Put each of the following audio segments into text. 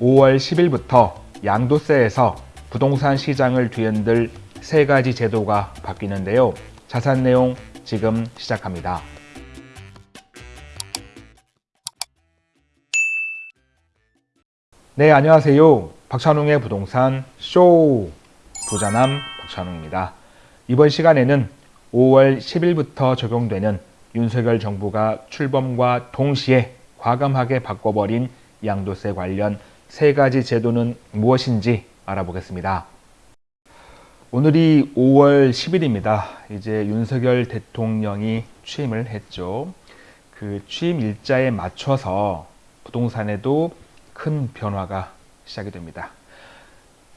5월 10일부터 양도세에서 부동산 시장을 뒤흔들 세 가지 제도가 바뀌는데요. 자세한 내용 지금 시작합니다. 네, 안녕하세요. 박찬웅의 부동산 쇼 부자남 박찬웅입니다. 이번 시간에는 5월 10일부터 적용되는 윤석열 정부가 출범과 동시에 과감하게 바꿔버린 양도세 관련 세 가지 제도는 무엇인지 알아보겠습니다. 오늘이 5월 10일입니다. 이제 윤석열 대통령이 취임을 했죠. 그 취임 일자에 맞춰서 부동산에도 큰 변화가 시작이 됩니다.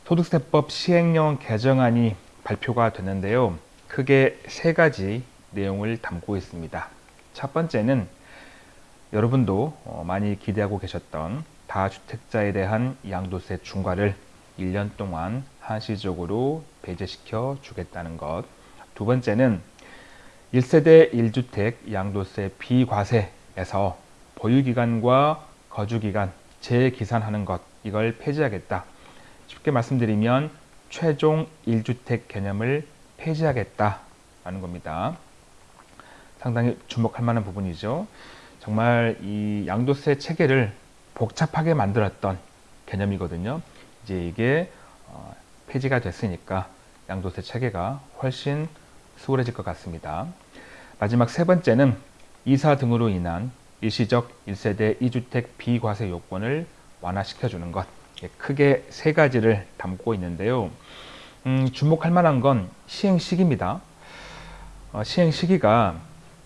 소득세법 시행령 개정안이 발표가 됐는데요. 크게 세 가지 내용을 담고 있습니다. 첫 번째는 여러분도 어, 많이 기대하고 계셨던 다주택자에 대한 양도세 중과를 1년 동안 한시적으로 배제시켜 주겠다는 것. 두 번째는 1세대 1주택 양도세 비과세에서 보유기간과 거주기간 재계산하는 것 이걸 폐지하겠다. 쉽게 말씀드리면 최종 1주택 개념을 폐지하겠다라는 겁니다. 상당히 주목할 만한 부분이죠. 정말 이 양도세 체계를 복잡하게 만들었던 개념이거든요. 이제 이게 어, 폐지가 됐으니까 양도세 체계가 훨씬 수월해질 것 같습니다. 마지막 세 번째는 이사 등으로 인한 일시적 1세대 2주택 비과세 요건을 완화시켜주는 것 크게 세 가지를 담고 있는데요. 음, 주목할 만한 건 시행 시기입니다. 어, 시행 시기가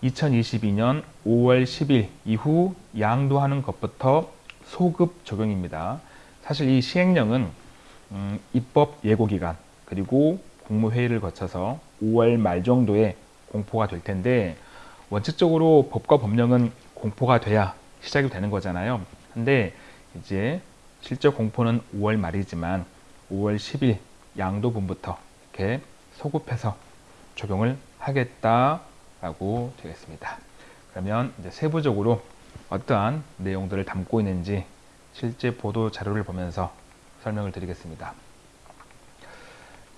2022년 5월 10일 이후 양도하는 것부터 소급 적용입니다. 사실 이 시행령은 음, 입법 예고기간 그리고 국무회의를 거쳐서 5월 말 정도에 공포가 될 텐데 원칙적으로 법과 법령은 공포가 돼야 시작이 되는 거잖아요. 근데 이제 실제 공포는 5월 말이지만 5월 10일 양도분부터 이렇게 소급해서 적용을 하겠다라고 되겠습니다. 그러면 이제 세부적으로 어떠한 내용들을 담고 있는지 실제 보도 자료를 보면서 설명을 드리겠습니다.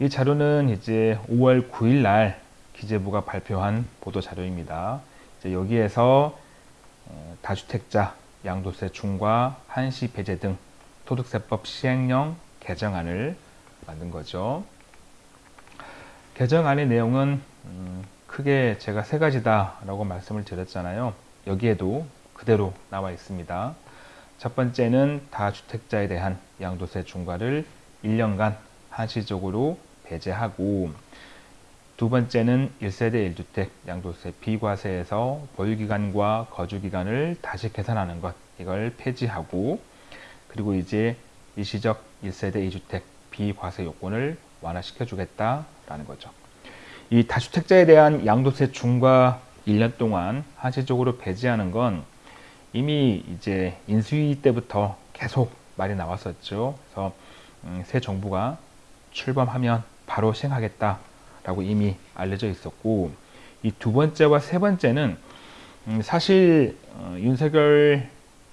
이 자료는 이제 5월 9일 날 기재부가 발표한 보도 자료입니다. 여기에서 어, 다주택자 양도세 중과 한시 배제 등 소득세법 시행령 개정안을 만든 거죠. 개정안의 내용은 음, 크게 제가 세 가지다 라고 말씀을 드렸잖아요. 여기에도 그대로 나와 있습니다. 첫 번째는 다주택자에 대한 양도세 중과를 1년간 한시적으로 배제하고 두 번째는 1세대 1주택 양도세 비과세에서 보유기간과 거주기간을 다시 계산하는 것 이걸 폐지하고 그리고 이제 일시적 1세대 2주택 비과세 요건을 완화시켜 주겠다라는 거죠. 이 다주택자에 대한 양도세 중과 1년 동안 한시적으로 배제하는 건 이미 이제 인수위 때부터 계속 말이 나왔었죠. 그래서 음, 새 정부가 출범하면 바로 시행하겠다라고 이미 알려져 있었고 이 두 번째와 세 번째는 음, 사실 어, 윤석열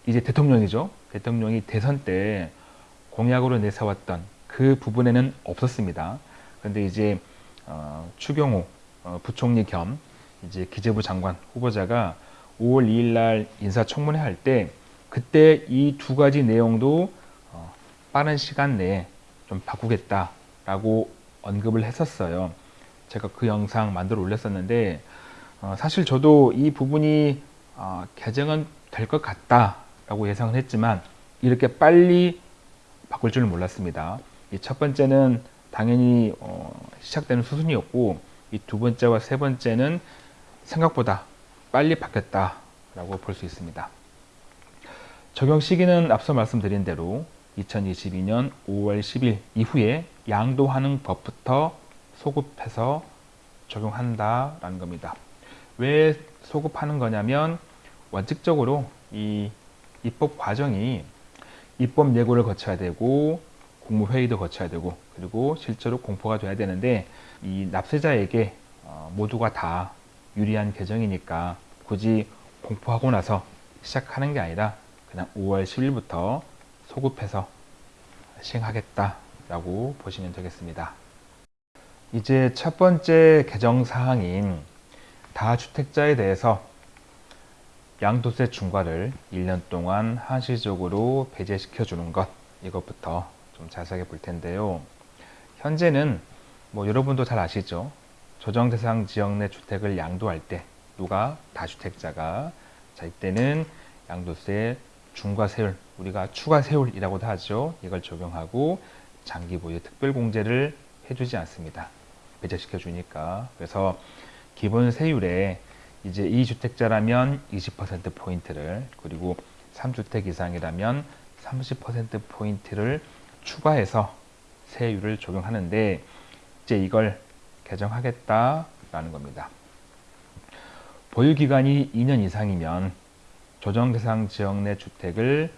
이제 대통령이죠. 대통령이 대선 때 공약으로 내세웠던 그 부분에는 없었습니다. 그런데 이제 어, 추경호 어, 부총리 겸 이제 기재부 장관 후보자가 5월 2일 날 인사청문회 할 때 그때 이 두 가지 내용도 어, 빠른 시간 내에 좀 바꾸겠다라고 언급을 했었어요. 제가 그 영상 만들어 올렸었는데 어, 사실 저도 이 부분이 어, 개정은 될 것 같다라고 예상을 했지만 이렇게 빨리 바꿀 줄은 몰랐습니다. 이 첫 번째는 당연히 어, 시작되는 수순이었고 이 두 번째와 세 번째는 생각보다 빨리 바뀌었다라고 볼 수 있습니다. 적용 시기는 앞서 말씀드린 대로 2022년 5월 10일 이후에 양도하는 법부터 소급해서 적용한다라는 겁니다. 왜 소급하는 거냐면 원칙적으로 이 입법 과정이 입법 예고를 거쳐야 되고 국무회의도 거쳐야 되고 그리고 실제로 공포가 돼야 되는데 이 납세자에게 어, 모두가 다 유리한 개정이니까 굳이 공포하고 나서 시작하는 게 아니라 그냥 5월 10일부터 소급해서 시행하겠다 라고 보시면 되겠습니다. 이제 첫 번째 개정 사항인 다주택자에 대해서 양도세 중과를 1년 동안 한시적으로 배제시켜 주는 것 이것부터 좀 자세하게 볼 텐데요. 현재는 뭐 여러분도 잘 아시죠? 조정 대상 지역 내 주택을 양도할 때 누가 다주택자가 자 이때는 양도세 중과세율 우리가 추가세율이라고도 하죠. 이걸 적용하고 장기 보유 특별 공제를 해주지 않습니다. 배제시켜 주니까 그래서 기본 세율에 이제 2주택자라면 20% 포인트를 그리고 3주택 이상이라면 30% 포인트를 추가해서 세율을 적용하는데 이제 이걸 개정하겠다라는 겁니다. 보유 기간이 2년 이상이면 조정 대상 지역 내 주택을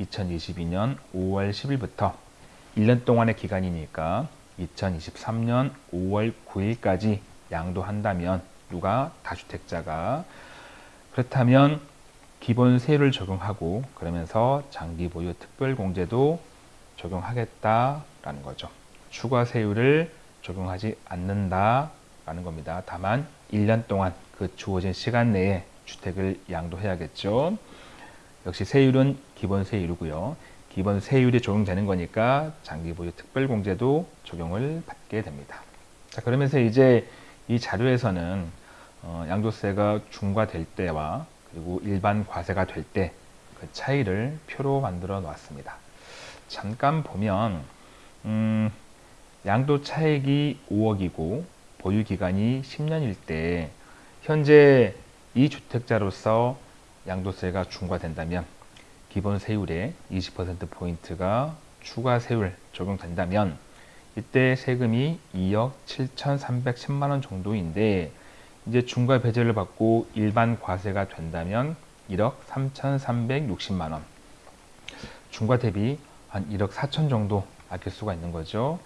2022년 5월 10일부터 1년 동안의 기간이니까 2023년 5월 9일까지 양도한다면 누가 다주택자가 그렇다면 기본 세율을 적용하고 그러면서 장기 보유 특별 공제도 적용하겠다라는 거죠. 추가 세율을 적용하지 않는다라는 겁니다. 다만 1년 동안 그 주어진 시간 내에 주택을 양도해야겠죠. 역시 세율은 기본 세율이고요. 기본 세율이 적용되는 거니까 장기 보유 특별 공제도 적용을 받게 됩니다. 자, 그러면서 이제 이 자료에서는 어, 양도세가 중과될 때와 그리고 일반 과세가 될 때 그 차이를 표로 만들어 놨습니다. 잠깐 보면 음, 양도 차익이 5억이고 보유 기간이 10년일 때 현재 이 주택자로서 양도세가 중과된다면 기본 세율에 20% 포인트가 추가 세율 적용된다면 이때 세금이 2억 7,310만 원 정도인데 이제 중과 배제를 받고 일반 과세가 된다면 1억 3,360만 원. 중과 대비 한 1억 4천 정도 아낄 수가 있는 거죠.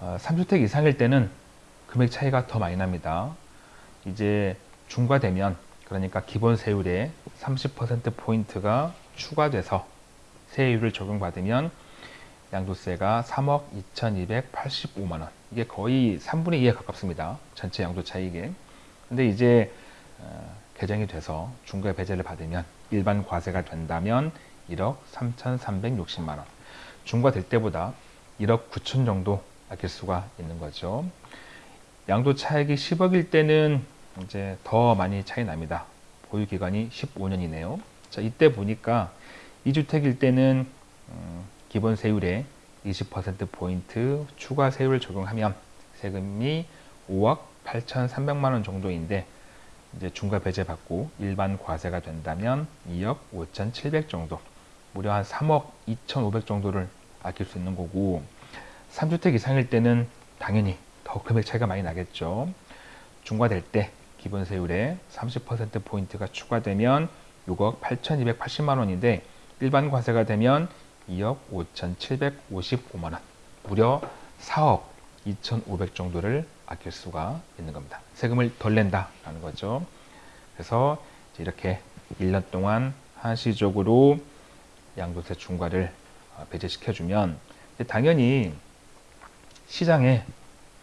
어, 3주택 이상일 때는 금액 차이가 더 많이 납니다. 이제 중과되면 그러니까 기본 세율에 30% 포인트가 추가돼서 세율을 적용받으면 양도세가 3억 2,285만 원. 이게 거의 3분의 2에 가깝습니다. 전체 양도 차익에. 근데 이제 어, 개정이 돼서 중과 배제를 받으면 일반 과세가 된다면 1억 3,360만 원. 중과될 때보다 1억 9천 정도 아낄 수가 있는 거죠. 양도 차익이 10억일 때는 이제 더 많이 차이 납니다. 보유 기간이 15년이네요. 자, 이때 보니까 2주택일 때는 음, 기본 세율에 20% 포인트 추가 세율을 적용하면 세금이 5억 8,300만 원 정도인데 이제 중과 배제 받고 일반 과세가 된다면 2억 5,700 정도 무려 한 3억 2,500 정도를 아낄 수 있는 거고 3주택 이상일 때는 당연히 더 금액 차이가 많이 나겠죠. 중과될 때 기본 세율에 30% 포인트가 추가되면 6억 8,280만 원인데 일반 과세가 되면 2억 5,755만 원, 무려 4억 2,500 정도를 아낄 수가 있는 겁니다. 세금을 덜 낸다라는 거죠. 그래서 이렇게 1년 동안 한시적으로 양도세 중과를 어, 배제시켜주면 당연히 시장에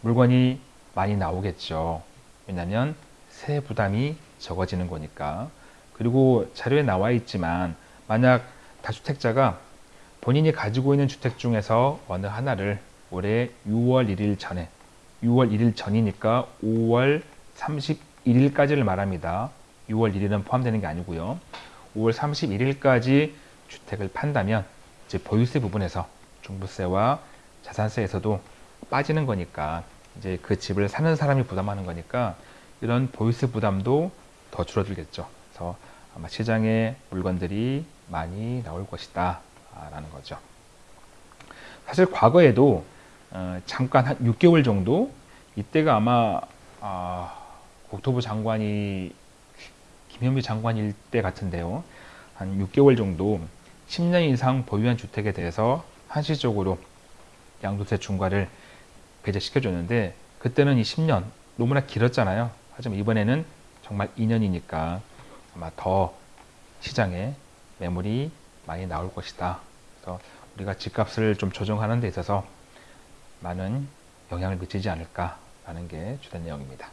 물건이 많이 나오겠죠. 왜냐하면 세 부담이 적어지는 거니까. 그리고 자료에 나와 있지만 만약 다주택자가 본인이 가지고 있는 주택 중에서 어느 하나를 올해 6월 1일 전에 6월 1일 전이니까 5월 31일까지를 말합니다. 6월 1일은 포함되는 게 아니고요. 5월 31일까지 주택을 판다면 이제 보유세 부분에서 종부세와 자산세에서도 빠지는 거니까 이제 그 집을 사는 사람이 부담하는 거니까 이런 보유세 부담도 더 줄어들겠죠. 그래서 아마 시장에 물건들이 많이 나올 것이다 라는 거죠. 사실 과거에도 어, 잠깐 한 6개월 정도 이때가 아마 아, 국토부 장관이 김현미 장관일 때 같은데요. 한 6개월 정도 10년 이상 보유한 주택에 대해서 한시적으로 양도세 중과를 배제시켜 줬는데 그때는 이 10년 너무나 길었잖아요. 하지만 이번에는 정말 2년이니까 아마 더 시장에 매물이 많이 나올 것이다. 그래서 우리가 집값을 좀 조정하는 데 있어서 많은 영향을 미치지 않을까라는 게 주된 내용입니다.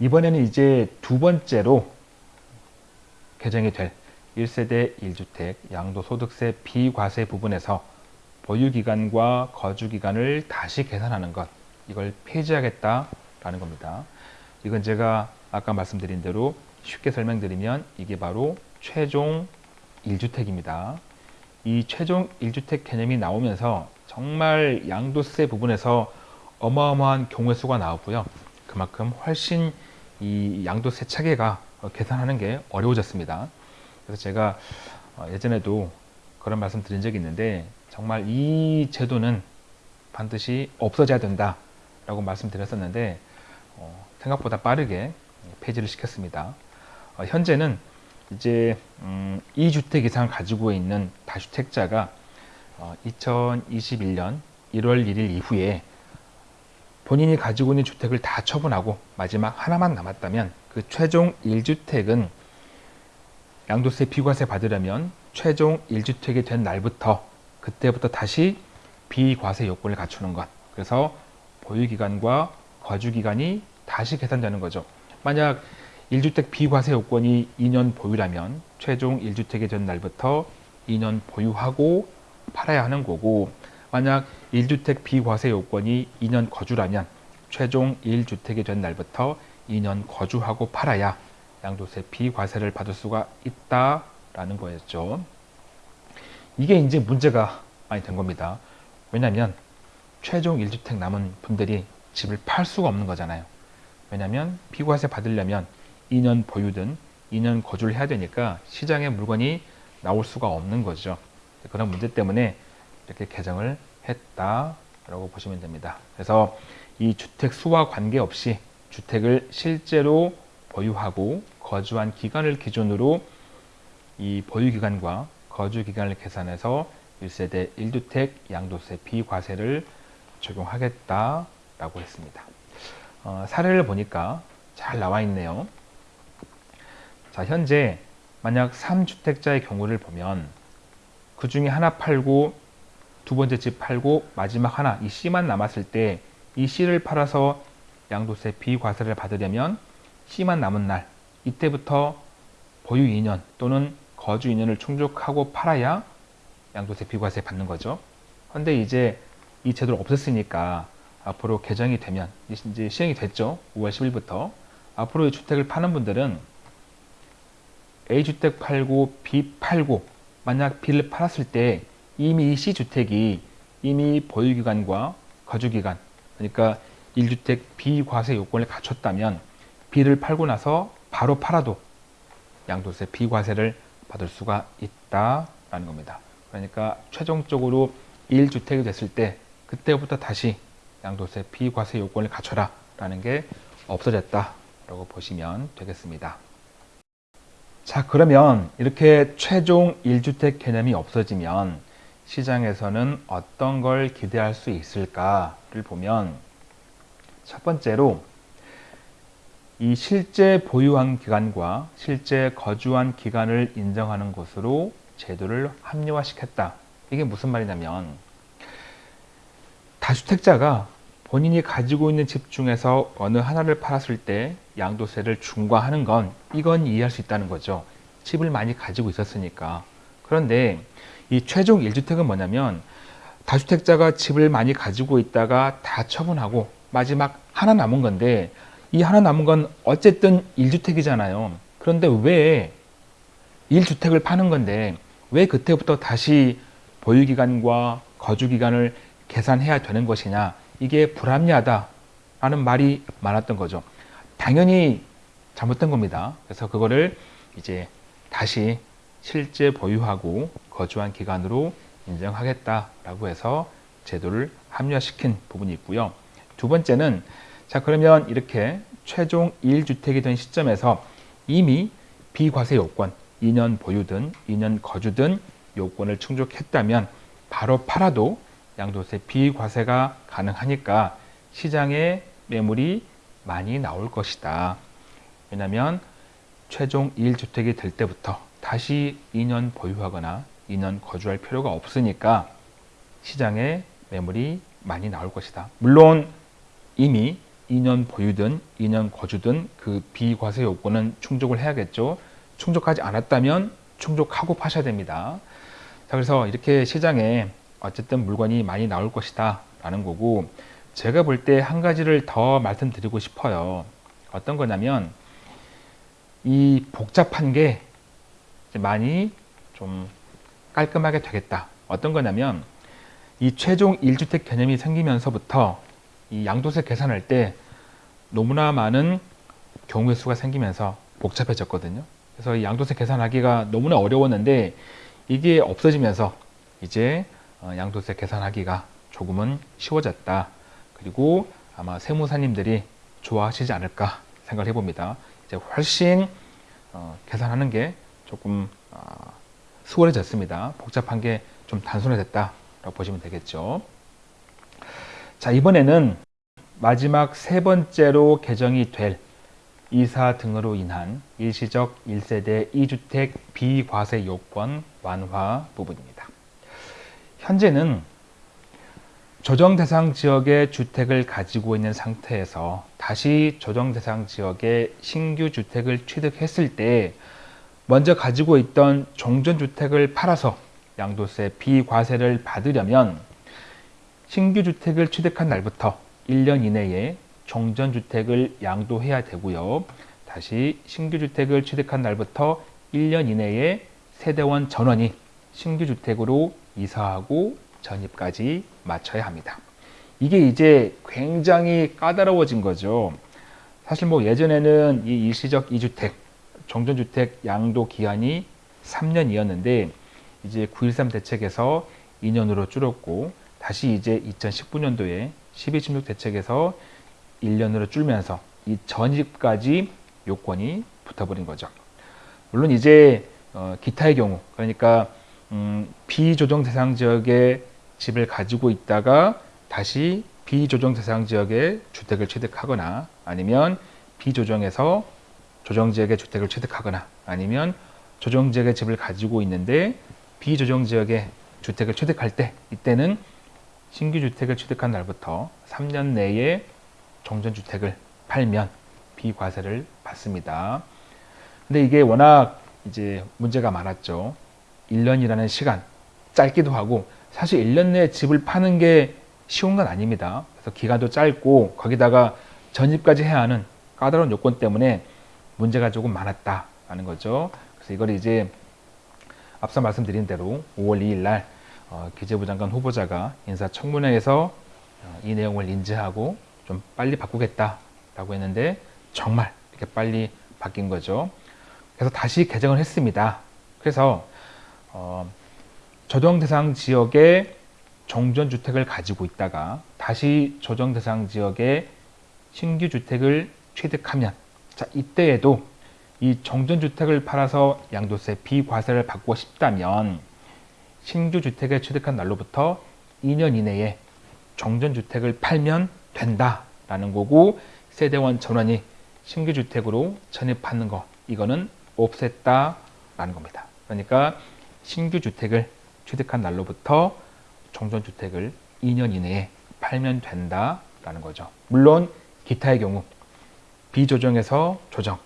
이번에는 이제 두 번째로 개정이 될 1세대 1주택 양도소득세 비과세 부분에서 보유기간과 거주기간을 다시 계산하는 것 이걸 폐지하겠다라는 겁니다. 이건 제가 아까 말씀드린 대로 쉽게 설명드리면 이게 바로 최종 1주택입니다. 이 최종 1주택 개념이 나오면서 정말 양도세 부분에서 어마어마한 경우의 수가 나왔고요. 그만큼 훨씬 이 양도세 차계가 계산하는 게 어려워졌습니다. 그래서 제가 어, 예전에도 그런 말씀 드린 적이 있는데 정말 이 제도는 반드시 없어져야 된다 라고 말씀드렸었는데 어, 생각보다 빠르게 폐지를 시켰습니다. 어, 현재는 이제 음, 2주택 이상 가지고 있는 다주택자가 어, 2021년 1월 1일 이후에 본인이 가지고 있는 주택을 다 처분하고 마지막 하나만 남았다면 그 최종 1주택은 양도세 비과세 받으려면 최종 1주택이 된 날부터 그때부터 다시 비과세 요건을 갖추는 것. 그래서 보유기간과 거주기간이 다시 계산되는 거죠. 만약 1주택 비과세 요건이 2년 보유라면 최종 1주택이 된 날부터 2년 보유하고 팔아야 하는 거고 만약 1주택 비과세 요건이 2년 거주라면 최종 1주택이 된 날부터 2년 거주하고 팔아야 양도세 비과세를 받을 수가 있다 라는 거였죠. 이게 이제 문제가 많이 된 겁니다. 왜냐하면 최종 1주택 남은 분들이 집을 팔 수가 없는 거잖아요. 왜냐하면 비과세 받으려면 2년 보유든 2년 거주를 해야 되니까 시장에 물건이 나올 수가 없는 거죠. 그런 문제 때문에 이렇게 개정을 했다라고 보시면 됩니다. 그래서 이 주택 수와 관계없이 주택을 실제로 보유하고 거주한 기간을 기준으로 이 보유기간과 거주기간을 계산해서 1세대 1주택 양도세 비과세를 적용하겠다라고 했습니다. 어, 사례를 보니까 잘 나와 있네요. 자, 현재 만약 3주택자의 경우를 보면 그 중에 하나 팔고 두 번째 집 팔고 마지막 하나 이 C만 남았을 때 이 C를 팔아서 양도세 비과세를 받으려면 C만 남은 날 이때부터 보유 2년 또는 거주 2년을 충족하고 팔아야 양도세 비과세 받는 거죠. 그런데 이제 이 제도를 없앴으니까 앞으로 개정이 되면 이제 시행이 됐죠. 5월 10일부터 앞으로 이 주택을 파는 분들은 A주택 팔고 B 팔고 만약 B를 팔았을 때 이미 이 C주택이 이미 보유기간과 거주기간 그러니까 1주택 비과세 요건을 갖췄다면 B를 팔고 나서 바로 팔아도 양도세 비과세를 받을 수가 있다라는 겁니다. 그러니까 최종적으로 1주택이 됐을 때 그때부터 다시 양도세 비과세 요건을 갖춰라 라는 게 없어졌다라고 보시면 되겠습니다. 자 그러면 이렇게 최종 1주택 개념이 없어지면 시장에서는 어떤 걸 기대할 수 있을까를 보면 첫 번째로 이 실제 보유한 기간과 실제 거주한 기간을 인정하는 것으로 제도를 합리화시켰다. 이게 무슨 말이냐면 다주택자가 본인이 가지고 있는 집 중에서 어느 하나를 팔았을 때 양도세를 중과하는 건 이건 이해할 수 있다는 거죠. 집을 많이 가지고 있었으니까. 그런데 이 최종 1주택은 뭐냐면 다주택자가 집을 많이 가지고 있다가 다 처분하고 마지막 하나 남은 건데 이 하나 남은 건 어쨌든 1주택이잖아요. 그런데 왜 1주택을 파는 건데 왜 그때부터 다시 보유기간과 거주기간을 계산해야 되는 것이냐 이게 불합리하다라는 말이 많았던 거죠. 당연히 잘못된 겁니다. 그래서 그거를 이제 다시 실제 보유하고 거주한 기간으로 인정하겠다라고 해서 제도를 합리화시킨 부분이 있고요. 두 번째는 자 그러면 이렇게 최종 1주택이 된 시점에서 이미 비과세 요건 2년 보유든 2년 거주든 요건을 충족했다면 바로 팔아도 양도세 비과세가 가능하니까 시장에 매물이 많이 나올 것이다. 왜냐하면 최종 1주택이 될 때부터 다시 2년 보유하거나 2년 거주할 필요가 없으니까 시장에 매물이 많이 나올 것이다. 물론 이미 2년 보유든 2년 거주든 그 비과세 요건은 충족을 해야겠죠. 충족하지 않았다면 충족하고 파셔야 됩니다. 자, 그래서 이렇게 시장에 어쨌든 물건이 많이 나올 것이다 라는 거고 제가 볼 때 한 가지를 더 말씀드리고 싶어요. 어떤 거냐면 이 복잡한 게 많이 좀 깔끔하게 되겠다. 어떤 거냐면 이 최종 1주택 개념이 생기면서부터 이 양도세 계산할 때 너무나 많은 경우의 수가 생기면서 복잡해졌거든요. 그래서 이 양도세 계산하기가 너무나 어려웠는데 이게 없어지면서 이제 어, 양도세 계산하기가 조금은 쉬워졌다. 그리고 아마 세무사님들이 좋아하시지 않을까 생각을 해봅니다. 이제 훨씬 어, 계산하는 게 조금 어, 수월해졌습니다. 복잡한 게 좀 단순해졌다라고 보시면 되겠죠. 자 이번에는 마지막 세 번째로 개정이 될 이사 등으로 인한 일시적 1세대 2주택 비과세 요건 완화 부분입니다. 현재는 조정 대상 지역의 주택을 가지고 있는 상태에서 다시 조정 대상 지역의 신규 주택을 취득했을 때 먼저 가지고 있던 종전주택을 팔아서 양도세 비과세를 받으려면 신규 주택을 취득한 날부터 1년 이내에 종전주택을 양도해야 되고요. 다시 신규 주택을 취득한 날부터 1년 이내에 세대원 전원이 신규 주택으로 이사하고 전입까지 마쳐야 합니다. 이게 이제 굉장히 까다로워진 거죠. 사실 뭐 예전에는 이 일시적 2주택, 종전주택 양도 기한이 3년이었는데 이제 9.13 대책에서 2년으로 줄었고 다시 이제 2019년도에 12.16 대책에서 1년으로 줄면서 이 전입까지 요건이 붙어버린 거죠. 물론 이제 어, 기타의 경우 그러니까 음, 비조정 대상 지역에 집을 가지고 있다가 다시 비조정 대상 지역에 주택을 취득하거나 아니면 비조정에서 조정 지역에 주택을 취득하거나 아니면 조정 지역에 집을 가지고 있는데 비조정 지역에 주택을 취득할 때 이때는 신규 주택을 취득한 날부터 3년 내에 종전주택을 팔면 비과세를 받습니다. 근데 이게 워낙 이제 문제가 많았죠. 1년이라는 시간 짧기도 하고 사실 1년 내에 집을 파는 게 쉬운 건 아닙니다. 그래서 기간도 짧고 거기다가 전입까지 해야 하는 까다로운 요건 때문에 문제가 조금 많았다라는 거죠. 그래서 이걸 이제 앞서 말씀드린 대로 5월 2일 날 어, 기재부 장관 후보자가 인사청문회에서 어, 이 내용을 인지하고 좀 빨리 바꾸겠다라고 했는데 정말 이렇게 빨리 바뀐 거죠. 그래서 다시 개정을 했습니다. 그래서 어, 조정 대상 지역에 종전 주택을 가지고 있다가 다시 조정 대상 지역에 신규 주택을 취득하면 자 이때에도 이 정전 주택을 팔아서 양도세 비과세를 받고 싶다면 신규 주택에 취득한 날로부터 2년 이내에 정전주택을 팔면 된다라는 거고 세대원 전원이 신규 주택으로 전입하는 거 이거는 없앴다라는 겁니다. 그러니까 신규 주택을 취득한 날로부터 정전주택을 2년 이내에 팔면 된다라는 거죠. 물론 기타의 경우 비조정에서 조정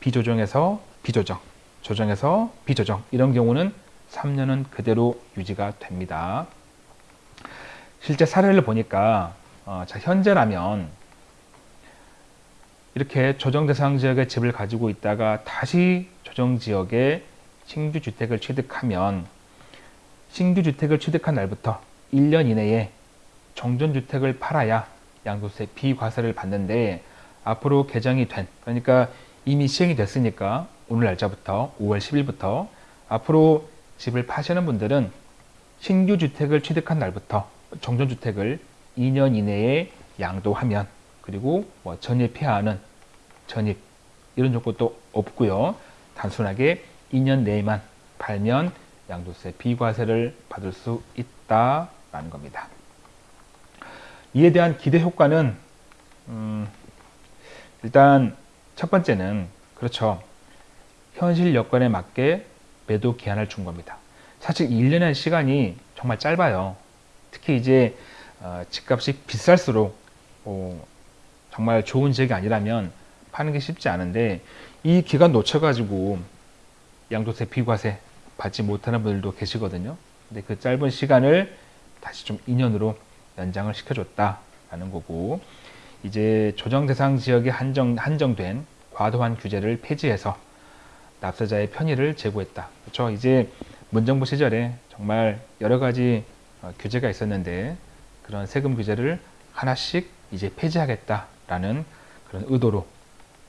비조정에서 비조정, 조정에서 비조정 이런 경우는 3년은 그대로 유지가 됩니다. 실제 사례를 보니까 어, 자, 현재라면 이렇게 조정 대상 지역에 집을 가지고 있다가 다시 조정 지역에 신규 주택을 취득하면 신규 주택을 취득한 날부터 1년 이내에 정전 주택을 팔아야 양도세 비과세를 받는데 앞으로 개정이 된 그러니까 이미 시행이 됐으니까 오늘 날짜부터 5월 10일부터 앞으로 집을 파시는 분들은 신규 주택을 취득한 날부터 정전주택을 2년 이내에 양도하면 그리고 뭐 전입해야 하는 전입 이런 조건도 없고요. 단순하게 2년 내에만 팔면 양도세 비과세를 받을 수 있다라는 겁니다. 이에 대한 기대 효과는 음, 일단 첫 번째는 그렇죠. 현실 여건에 맞게 매도 기한을 준 겁니다. 사실 1년의 시간이 정말 짧아요. 특히 이제 어, 집값이 비쌀수록 뭐 정말 좋은 지역이 아니라면 파는 게 쉽지 않은데 이 기간 놓쳐가지고 양도세 비과세 받지 못하는 분들도 계시거든요. 근데 그 짧은 시간을 다시 좀 2년으로 연장을 시켜줬다라는 거고 이제 조정 대상 지역에 한정, 한정된 과도한 규제를 폐지해서 납세자의 편의를 제고했다. 그렇죠? 이제 문정부 시절에 정말 여러 가지 어, 규제가 있었는데 그런 세금 규제를 하나씩 이제 폐지하겠다라는 그런 의도로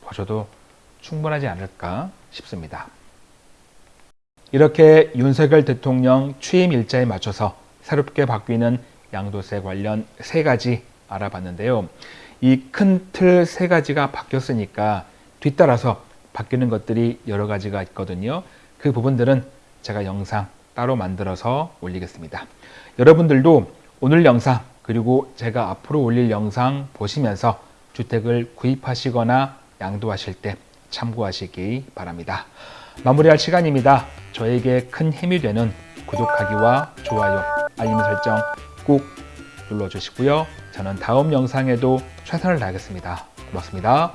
보셔도 충분하지 않을까 싶습니다. 이렇게 윤석열 대통령 취임 일자에 맞춰서 새롭게 바뀌는 양도세 관련 세 가지 알아봤는데요. 이 큰 틀 세 가지가 바뀌었으니까 뒤따라서 바뀌는 것들이 여러 가지가 있거든요. 그 부분들은 제가 영상 따로 만들어서 올리겠습니다. 여러분들도 오늘 영상 그리고 제가 앞으로 올릴 영상 보시면서 주택을 구입하시거나 양도하실 때 참고하시기 바랍니다. 마무리할 시간입니다. 저에게 큰 힘이 되는 구독하기와 좋아요, 알림 설정 꼭 눌러주시고요. 저는 다음 영상에도 최선을 다하겠습니다. 고맙습니다.